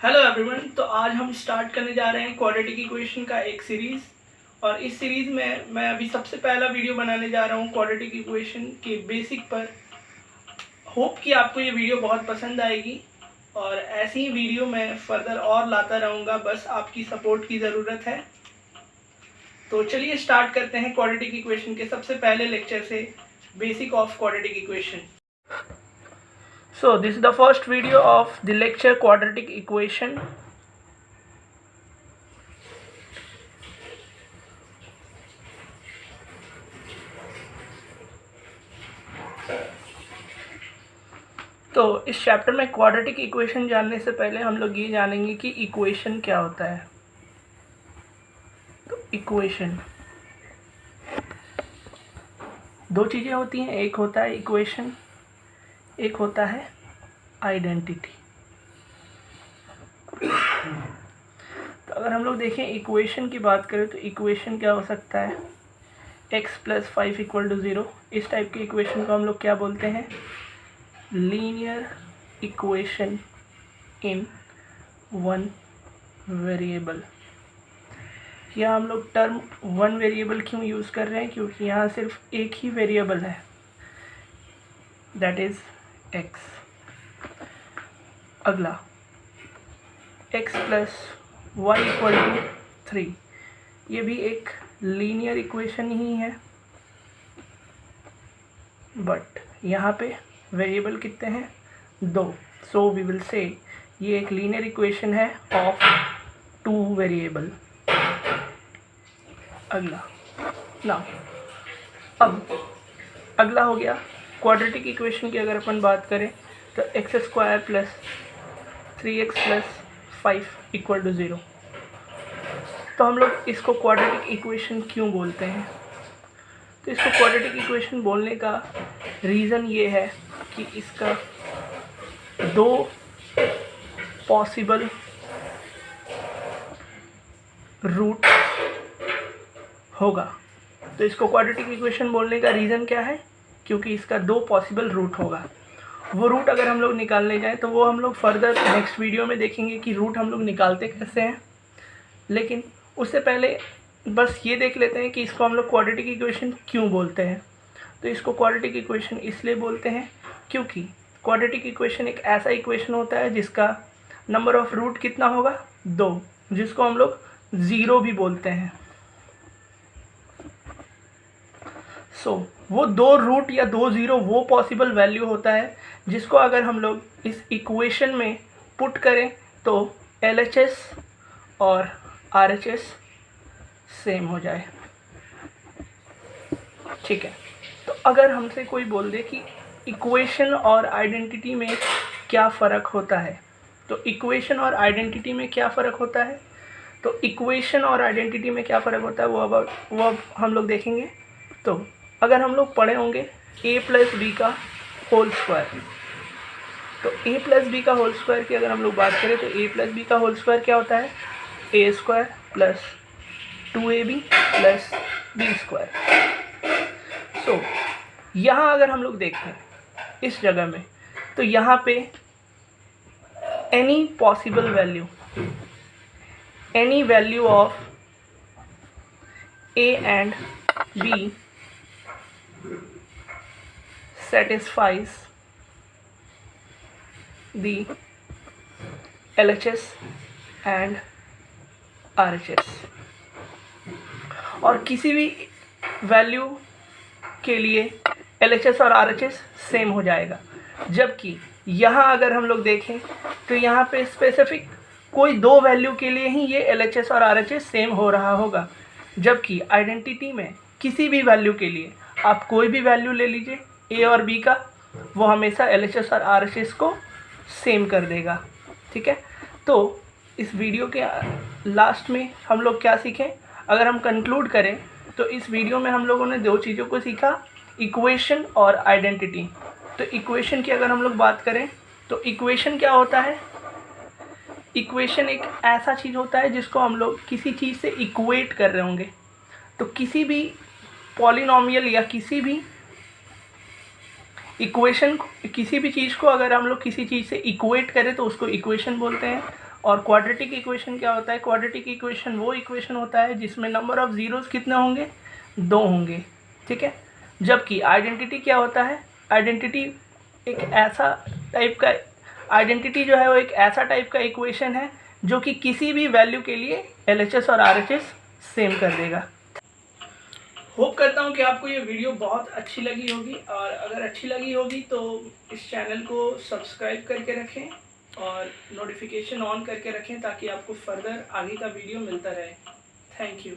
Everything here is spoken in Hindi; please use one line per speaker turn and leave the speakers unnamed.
हेलो एवरीवन तो आज हम स्टार्ट करने जा रहे हैं क्वाड्रेटिक इक्वेशन का एक सीरीज़ और इस सीरीज़ में मैं अभी सबसे पहला वीडियो बनाने जा रहा हूँ क्वाड्रेटिक इक्वेशन के बेसिक पर। होप कि आपको ये वीडियो बहुत पसंद आएगी। और ऐसी ही वीडियो मैं फर्दर और लाता रहूँगा, बस आपकी सपोर्ट की ज़रूरत है। तो चलिए स्टार्ट करते हैं क्वाड्रेटिक इक्वेशन के सबसे पहले लेक्चर से basic of quadratic equation So, this is the first video of the lecture quadratic equation. तो इस चैप्टर में क्वाड्रेटिक इक्वेशन जानने से पहले हम लोग ये जानेंगे कि इक्वेशन क्या होता है तो इक्वेशन दो चीज़ें होती हैं, एक होता है इक्वेशन एक होता है आइडेंटिटी। तो अगर हम लोग देखें इक्वेशन की बात करें तो इक्वेशन क्या हो सकता है? x plus five equal to zero इस टाइप के इक्वेशन को हम लोग क्या बोलते हैं? Linear equation in one variable यहाँ हम लोग टर्म वन वेरिएबल क्यों यूज़ कर रहे हैं? क्योंकि यहाँ सिर्फ़ एक ही वेरिएबल है। दैट इज़ एक्स अगला। X plus Y equal to three ये भी एक लीनियर इक्वेशन ही है। बट यहाँ पे वेरिएबल कितने हैं? दो। सो वी विल से ये एक लीनियर इक्वेशन है ऑफ़ टू वेरिएबल अगला। ना अब अगला हो गया क्वाड्रेटिक इक्वेशन की अगर अपन बात करें तो X square plus three X plus five equal to zero तो हम लोग इसको क्वाड्रेटिक इक्वेशन क्यों बोलते हैं? तो इसको क्वाड्रेटिक इक्वेशन बोलने का रीज़न ये है कि इसका दो पॉसिबल रूट होगा। तो इसको क्वाड्रेटिक इक्वेशन बोलने का रीज़न क्या है? क्योंकि इसका दो पॉसिबल रूट होगा। वो रूट अगर हम लोग निकालने जाएँ तो वो हम लोग फर्दर नेक्स्ट वीडियो में देखेंगे कि रूट हम लोग निकालते कैसे हैं। लेकिन उससे पहले बस ये देख लेते हैं कि इसको हम लोग क्वाड्रेटिक इक्वेशन क्यों बोलते हैं। तो इसको क्वाड्रेटिक इक्वेशन इसलिए बोलते हैं क्योंकि क्वाड्रेटिक इक्वेशन एक ऐसा इक्वेशन होता है जिसका नंबर ऑफ़ रूट कितना होगा? दो, जिसको हम लोग ज़ीरो भी बोलते हैं। सो so, वो दो रूट या दो ज़ीरो वो पॉसिबल वैल्यू होता है जिसको अगर हम लोग इस इक्वेशन में पुट करें तो एलएचएस और आरएचएस सेम हो जाए। ठीक है? तो अगर हमसे कोई बोल दे कि इक्वेशन और आइडेंटिटी में क्या फ़र्क होता है तो इक्वेशन और आइडेंटिटी में क्या फ़र्क होता है? तो इक्वेशन और आइडेंटिटी में क्या फ़र्क होता है वो अब वो अब हम लोग देखेंगे। तो अगर हम लोग पढ़े होंगे ए प्लस बी का होल स्क्वायर तो ए प्लस बी का होल स्क्वायर की अगर हम लोग बात करें तो ए प्लस बी का होल स्क्वायर क्या होता है? A square plus two A B plus B square so यहाँ अगर हम लोग देखें, इस जगह में तो यहाँ पे any possible value any value of A and B satisfies the LHS and RHS और किसी भी वैल्यू के लिए LHS और RHS सेम हो जाएगा। जबकि यहाँ अगर हम लोग देखें तो यहाँ पे स्पेसिफिक कोई दो वैल्यू के लिए ही ये LHS और RHS सेम हो रहा होगा। जबकि आइडेंटिटी में किसी भी वैल्यू के लिए आप कोई भी वैल्यू ले लीजिए ए और बी का, वो हमेशा एल एच एस और आर को सेम कर देगा। ठीक है? तो इस वीडियो के लास्ट में हम लोग क्या सीखें? अगर हम कंक्लूड करें तो इस वीडियो में हम लोगों ने दो चीज़ों को सीखा इक्वेशन और आइडेंटिटी तो इक्वेशन की अगर हम लोग बात करें तो इक्वेशन क्या होता है? इक्वेशन एक ऐसा चीज़ होता है जिसको हम लोग किसी चीज़ से इक्वेट कर रहे होंगे। तो किसी भी पॉलिनॉमियल या किसी भी इक्वेशन किसी भी चीज़ को अगर हम लोग किसी चीज़ से इक्वेट करें तो उसको इक्वेशन बोलते हैं। और क्वाड्रेटिक इक्वेशन क्या होता है? क्वाड्रेटिक इक्वेशन वो इक्वेशन होता है जिसमें नंबर ऑफ़ ज़ीरोज़ कितने होंगे? दो होंगे, ठीक है? जबकि आइडेंटिटी क्या होता है? आइडेंटिटी एक ऐसा टाइप का आइडेंटिटी जो है वो एक ऐसा टाइप का इक्वेशन है जो कि किसी भी वैल्यू के लिए एलएचएस और आरएचएस सेम कर देगा। होप करता हूँ कि आपको ये वीडियो बहुत अच्छी लगी होगी और अगर अच्छी लगी होगी तो इस चैनल को सब्सक्राइब करके रखें और नोटिफिकेशन ऑन करके रखें ताकि आपको फर्दर आगे का वीडियो मिलता रहे। Thank you